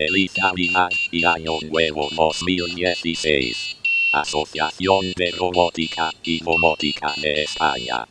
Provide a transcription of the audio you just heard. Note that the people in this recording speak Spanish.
Feliz Navidad y Año Nuevo 2016. Asociación de Robótica y Domótica de España.